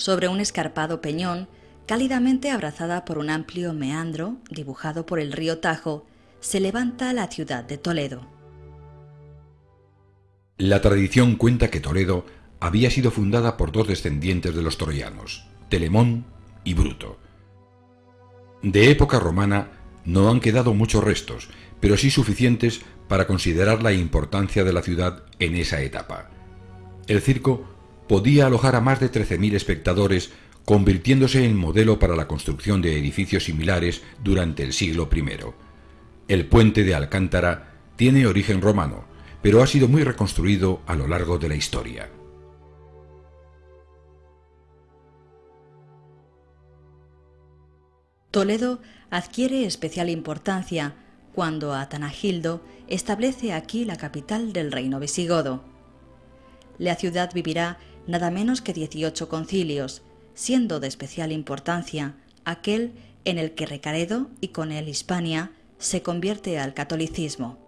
sobre un escarpado peñón, cálidamente abrazada por un amplio meandro dibujado por el río Tajo, se levanta la ciudad de Toledo. La tradición cuenta que Toledo había sido fundada por dos descendientes de los troyanos, Telemón y Bruto. De época romana no han quedado muchos restos, pero sí suficientes para considerar la importancia de la ciudad en esa etapa. El circo podía alojar a más de 13.000 espectadores, convirtiéndose en modelo para la construcción de edificios similares durante el siglo I. El puente de Alcántara tiene origen romano, pero ha sido muy reconstruido a lo largo de la historia. Toledo adquiere especial importancia cuando Atanagildo establece aquí la capital del reino visigodo. La ciudad vivirá nada menos que 18 concilios, siendo de especial importancia aquel en el que Recaredo y con él Hispania se convierte al catolicismo.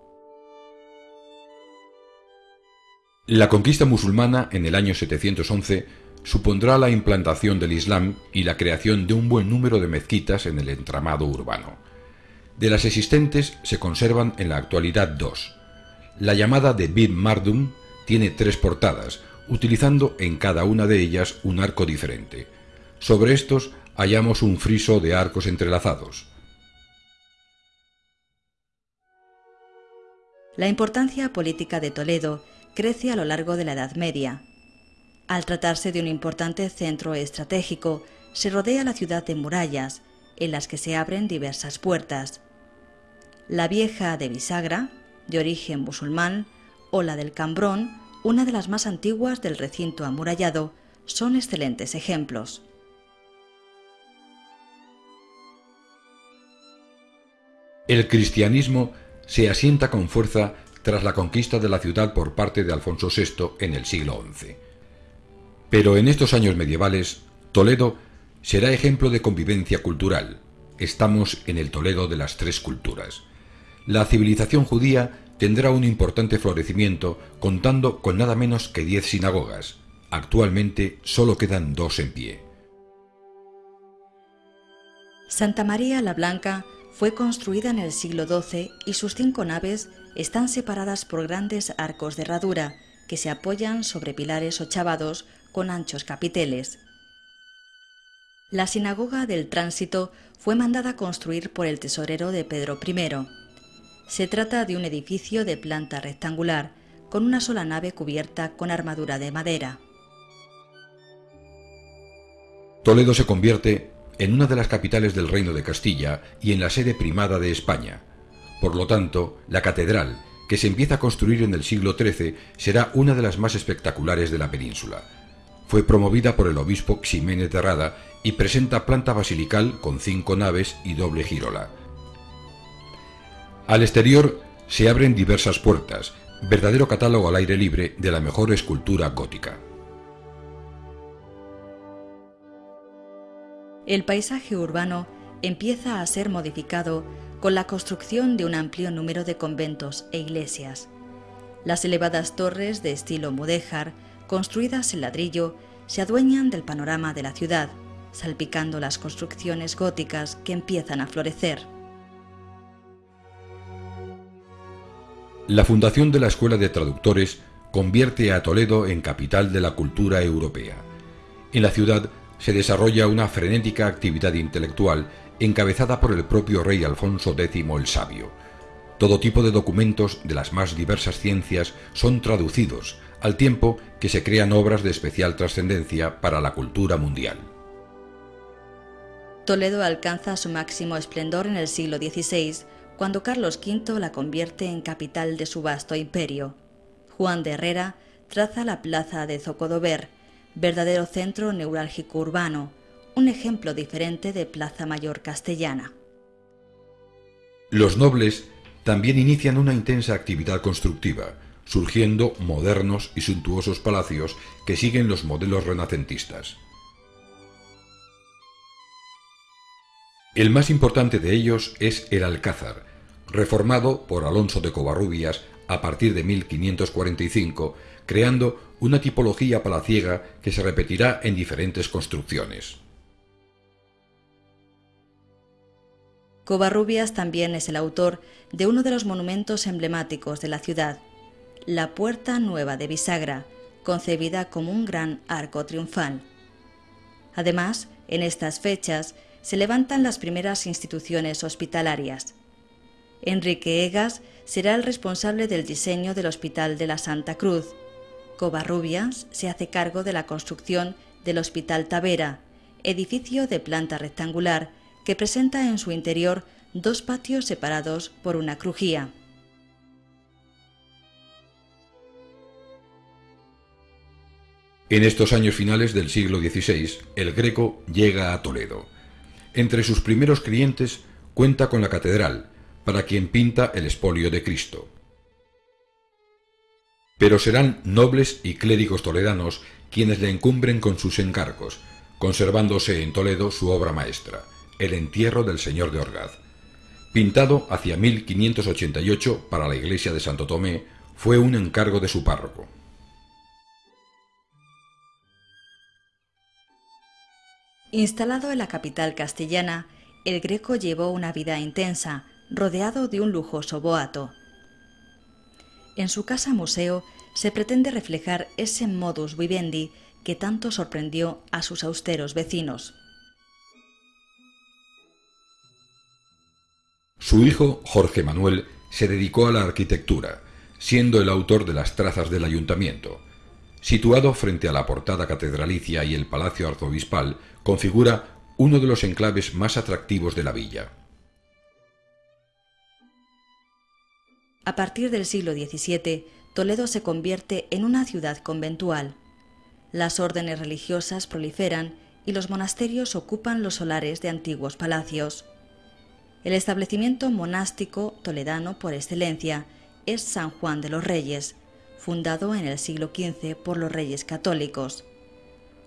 La conquista musulmana en el año 711 supondrá la implantación del Islam y la creación de un buen número de mezquitas en el entramado urbano. De las existentes se conservan en la actualidad dos. La llamada de Bir Mardum tiene tres portadas, utilizando en cada una de ellas un arco diferente. Sobre estos hallamos un friso de arcos entrelazados. La importancia política de Toledo crece a lo largo de la Edad Media, al tratarse de un importante centro estratégico, se rodea la ciudad de murallas, en las que se abren diversas puertas. La vieja de Bisagra, de origen musulmán, o la del Cambrón, una de las más antiguas del recinto amurallado, son excelentes ejemplos. El cristianismo se asienta con fuerza tras la conquista de la ciudad por parte de Alfonso VI en el siglo XI. Pero en estos años medievales, Toledo será ejemplo de convivencia cultural. Estamos en el Toledo de las tres culturas. La civilización judía tendrá un importante florecimiento contando con nada menos que diez sinagogas. Actualmente solo quedan dos en pie. Santa María la Blanca fue construida en el siglo XII y sus cinco naves están separadas por grandes arcos de herradura que se apoyan sobre pilares ochavados con anchos capiteles. La sinagoga del tránsito fue mandada construir por el tesorero de Pedro I. Se trata de un edificio de planta rectangular, con una sola nave cubierta con armadura de madera. Toledo se convierte en una de las capitales del Reino de Castilla y en la sede primada de España. Por lo tanto, la catedral, que se empieza a construir en el siglo XIII, será una de las más espectaculares de la península. Fue promovida por el obispo Ximénez de Rada y presenta planta basilical con cinco naves y doble girola. Al exterior se abren diversas puertas, verdadero catálogo al aire libre de la mejor escultura gótica. El paisaje urbano empieza a ser modificado con la construcción de un amplio número de conventos e iglesias. Las elevadas torres de estilo mudéjar construidas en ladrillo, se adueñan del panorama de la ciudad, salpicando las construcciones góticas que empiezan a florecer. La fundación de la Escuela de Traductores convierte a Toledo en capital de la cultura europea. En la ciudad se desarrolla una frenética actividad intelectual encabezada por el propio rey Alfonso X el Sabio. Todo tipo de documentos de las más diversas ciencias son traducidos, al tiempo que se crean obras de especial trascendencia para la cultura mundial. Toledo alcanza su máximo esplendor en el siglo XVI, cuando Carlos V la convierte en capital de su vasto imperio. Juan de Herrera traza la plaza de Zocodover, verdadero centro neurálgico urbano, un ejemplo diferente de Plaza Mayor castellana. Los nobles también inician una intensa actividad constructiva, surgiendo modernos y suntuosos palacios que siguen los modelos renacentistas. El más importante de ellos es el Alcázar, reformado por Alonso de Covarrubias a partir de 1545, creando una tipología palaciega que se repetirá en diferentes construcciones. Covarrubias también es el autor de uno de los monumentos emblemáticos de la ciudad, la Puerta Nueva de Bisagra, concebida como un gran arco triunfal. Además, en estas fechas se levantan las primeras instituciones hospitalarias. Enrique Egas será el responsable del diseño del Hospital de la Santa Cruz. Covarrubias se hace cargo de la construcción del Hospital Tavera, edificio de planta rectangular que presenta en su interior dos patios separados por una crujía. En estos años finales del siglo XVI, el Greco llega a Toledo. Entre sus primeros clientes cuenta con la catedral, para quien pinta el espolio de Cristo. Pero serán nobles y clérigos toledanos quienes le encumbren con sus encargos, conservándose en Toledo su obra maestra, el entierro del Señor de Orgaz. Pintado hacia 1588 para la iglesia de Santo Tomé, fue un encargo de su párroco. Instalado en la capital castellana, el Greco llevó una vida intensa, rodeado de un lujoso boato. En su casa museo se pretende reflejar ese modus vivendi que tanto sorprendió a sus austeros vecinos. Su hijo, Jorge Manuel, se dedicó a la arquitectura, siendo el autor de las trazas del ayuntamiento. Situado frente a la portada catedralicia y el palacio arzobispal, configura uno de los enclaves más atractivos de la villa. A partir del siglo XVII, Toledo se convierte en una ciudad conventual. Las órdenes religiosas proliferan y los monasterios ocupan los solares de antiguos palacios. El establecimiento monástico toledano por excelencia es San Juan de los Reyes, fundado en el siglo XV por los reyes católicos.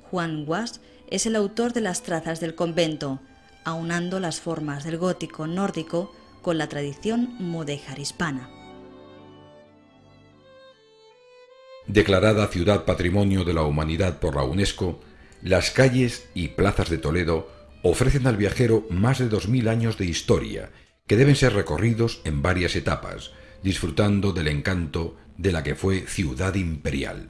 Juan Guas es el autor de las trazas del convento, aunando las formas del gótico nórdico con la tradición mudéjar hispana. Declarada Ciudad Patrimonio de la Humanidad por la UNESCO, las calles y plazas de Toledo ofrecen al viajero más de 2.000 años de historia que deben ser recorridos en varias etapas, disfrutando del encanto de la que fue ciudad imperial.